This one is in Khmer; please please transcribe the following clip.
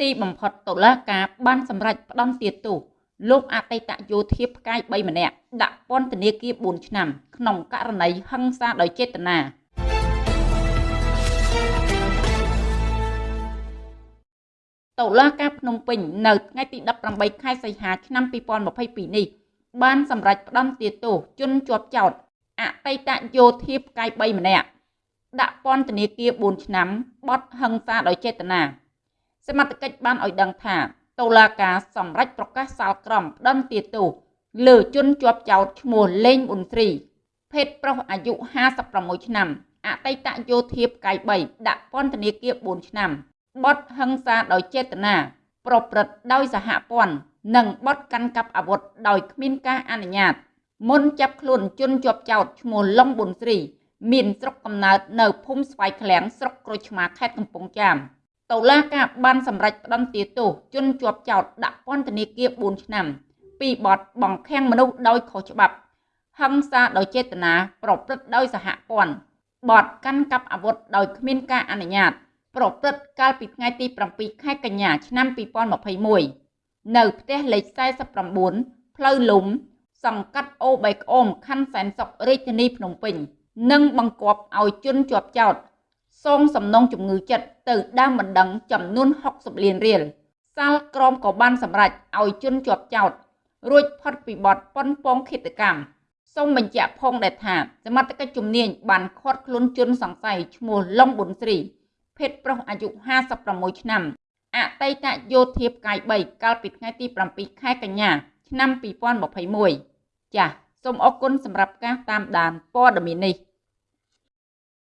ទីបំផុតតុលាការបានសម្រេចផ្តន្ទាទោសលោកអតីតយោធាផ្កាយ3ម្នាក់ដាក់ពន្ធនាគារ4ឆ្នាំ ក្នុងករណីហិង្សាដោយចេតនាតុលាការភ្នំពេញនៅថ្ងៃទី18ខែសីហាឆ្នាំ2022នេះបានសម្រេចផ្តន្ទាទោសជនជាប់ចោតអតីតយោធាផ្កាយ3ម្នាក់ដាក់ពន្ធនាគារ4ឆ្នាំបទហិង្សាដោយចេតនា សមត្ថកិច្ចបានឲ្យដឹងថាតុលាការសម្រេចប្រកាសសាលក្រមផ្តន្ទាទោសលើជនជាប់ចោតឈ្មោះលេងប៊ុនស្រីភេទប្រុសអាយុ56ឆ្នាំអតីតយោធាផ្កាយ3ដាក់ពន្ធនាគារ4ឆ្នាំបទហិង្សាដោយចេតនាប្រព្រឹត្តដោយសហព័ន្ធនិងបទកាន់កាប់អាវុធដោយគ្មានការអនុញ្ញាត មុនចាប់ខ្លួនជនជាប់ចោតឈ្មោះឡុងប៊ុនស្រីមានស្រុកកំណើតនៅភូមិស្វាយឃ្លាំងស្រុកក្រូចឆ្មាខេត្តកំពង់ចាម តុលាការបានសម្រេចផ្តន្ទាទោសជនជាប់ចោតដាក់ពន្ធនាគារ4ឆ្នាំ ពីបទបង្ខាំងមនុស្សដោយខុសច្បាប់ ហិង្សាដោយចេតនាប្រព្រឹត្តដោយសហព័ន្ធបទកាន់កាប់អាវុធដោយគ្មានការអនុញ្ញាត ប្រព្រឹត្តកាលពីថ្ងៃទី7ខែកញ្ញាឆ្នាំ2021នៅផ្ទះលេខ49ផ្លូវលំ សង្កាត់អូបែក្អូមខណ្ឌសែនសុខរាជធានីភ្នំពេញនិងបង្គាប់ឲ្យជនជាប់ចោត សងសំណងជំងឺចិត្តទៅដើមបណ្ដឹងចំនួន60លានរៀលសាលក្រមក៏បានសម្រេចឲ្យជនជាប់ចោតរួចផុតពីបទប៉ុនប៉ងឃាតកម្មសូមបញ្ជាក់ផងដែរថាសមត្ថកិច្ចជំនាញបានឃាត់ខ្លួនជនសង្ស័យឈ្មោះឡុងប៊ុនស្រីភេទប្រុសអាយុ56ឆ្នាំអតីតយោធាផ្កាយ3កាលពីថ្ងៃទី7ខែកញ្ញា ឆ្នាំ2021ចាសសូមអរគុណសម្រាប់ការតាមដានព័ត៌មាននេះ